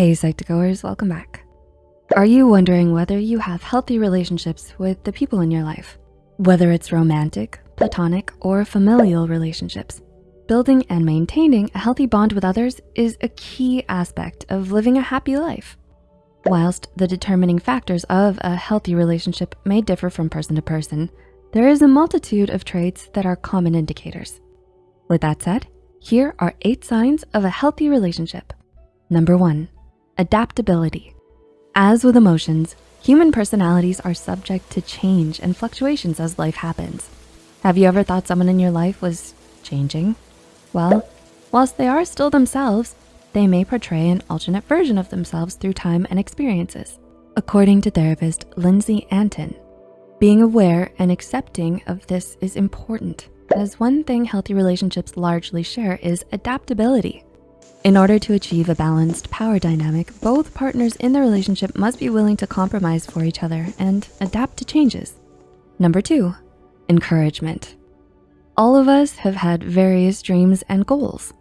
Hey Psych2Goers, welcome back. Are you wondering whether you have healthy relationships with the people in your life? Whether it's romantic, platonic, or familial relationships, building and maintaining a healthy bond with others is a key aspect of living a happy life. Whilst the determining factors of a healthy relationship may differ from person to person, there is a multitude of traits that are common indicators. With that said, here are eight signs of a healthy relationship. Number one, adaptability. As with emotions, human personalities are subject to change and fluctuations as life happens. Have you ever thought someone in your life was changing? Well, whilst they are still themselves, they may portray an alternate version of themselves through time and experiences. According to therapist Lindsay Antin, being aware and accepting of this is important as one thing healthy relationships largely share is adaptability. In order to achieve a balanced power dynamic, both partners in the relationship must be willing to compromise for each other and adapt to changes. Number two, encouragement. All of us have had various dreams and goals.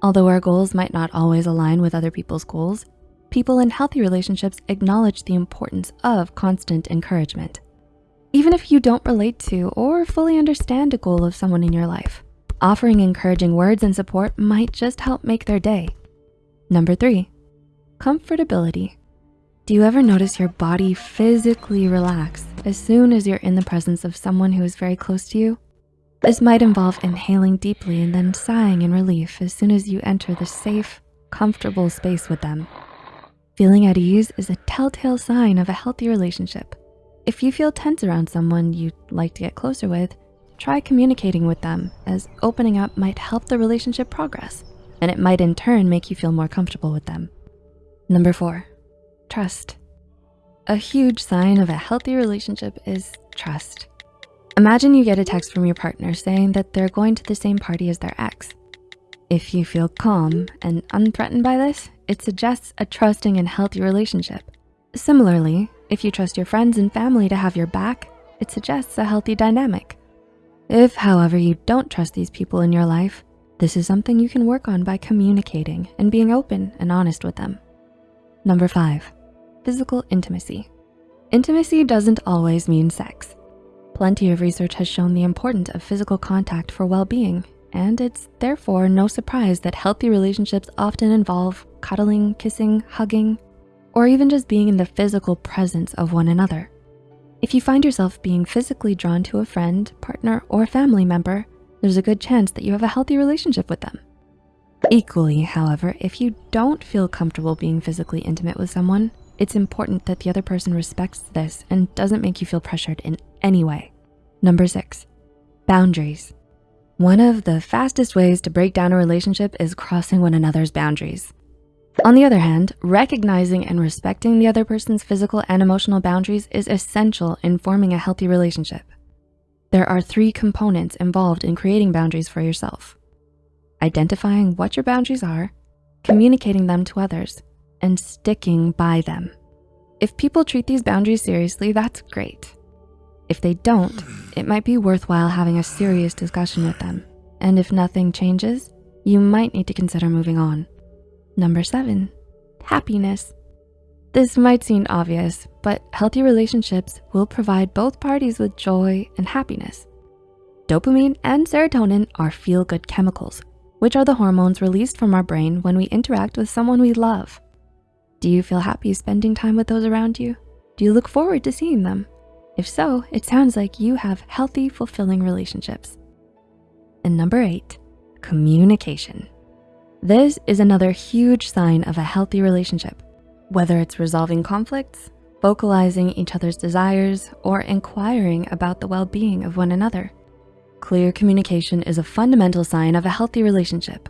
Although our goals might not always align with other people's goals, people in healthy relationships acknowledge the importance of constant encouragement. Even if you don't relate to or fully understand a goal of someone in your life, offering encouraging words and support might just help make their day. Number three, comfortability. Do you ever notice your body physically relax as soon as you're in the presence of someone who is very close to you? This might involve inhaling deeply and then sighing in relief as soon as you enter the safe, comfortable space with them. Feeling at ease is a telltale sign of a healthy relationship. If you feel tense around someone you'd like to get closer with, try communicating with them as opening up might help the relationship progress and it might in turn make you feel more comfortable with them. Number four, trust. A huge sign of a healthy relationship is trust. Imagine you get a text from your partner saying that they're going to the same party as their ex. If you feel calm and unthreatened by this, it suggests a trusting and healthy relationship. Similarly, if you trust your friends and family to have your back, it suggests a healthy dynamic. If, however, you don't trust these people in your life, this is something you can work on by communicating and being open and honest with them. Number five, physical intimacy. Intimacy doesn't always mean sex. Plenty of research has shown the importance of physical contact for well-being, and it's therefore no surprise that healthy relationships often involve cuddling, kissing, hugging, or even just being in the physical presence of one another. If you find yourself being physically drawn to a friend, partner, or family member, there's a good chance that you have a healthy relationship with them. Equally, however, if you don't feel comfortable being physically intimate with someone, it's important that the other person respects this and doesn't make you feel pressured in any way. Number six, boundaries. One of the fastest ways to break down a relationship is crossing one another's boundaries. On the other hand, recognizing and respecting the other person's physical and emotional boundaries is essential in forming a healthy relationship. There are three components involved in creating boundaries for yourself. Identifying what your boundaries are, communicating them to others, and sticking by them. If people treat these boundaries seriously, that's great. If they don't, it might be worthwhile having a serious discussion with them. And if nothing changes, you might need to consider moving on. Number seven, happiness. This might seem obvious, but healthy relationships will provide both parties with joy and happiness. Dopamine and serotonin are feel-good chemicals, which are the hormones released from our brain when we interact with someone we love. Do you feel happy spending time with those around you? Do you look forward to seeing them? If so, it sounds like you have healthy, fulfilling relationships. And number eight, communication. This is another huge sign of a healthy relationship, whether it's resolving conflicts, vocalizing each other's desires, or inquiring about the well-being of one another. Clear communication is a fundamental sign of a healthy relationship.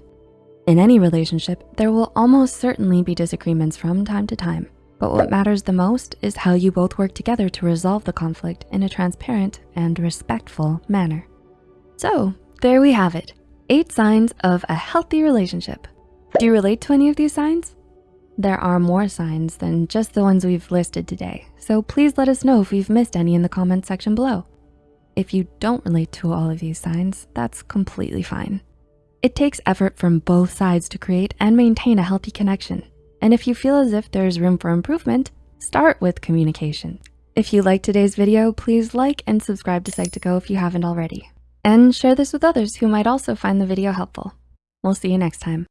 In any relationship, there will almost certainly be disagreements from time to time, but what matters the most is how you both work together to resolve the conflict in a transparent and respectful manner. So there we have it, Eight signs of a healthy relationship. Do you relate to any of these signs? There are more signs than just the ones we've listed today, so please let us know if we've missed any in the comment section below. If you don't relate to all of these signs, that's completely fine. It takes effort from both sides to create and maintain a healthy connection. And if you feel as if there's room for improvement, start with communication. If you liked today's video, please like and subscribe to Psych2Go if you haven't already. And share this with others who might also find the video helpful. We'll see you next time.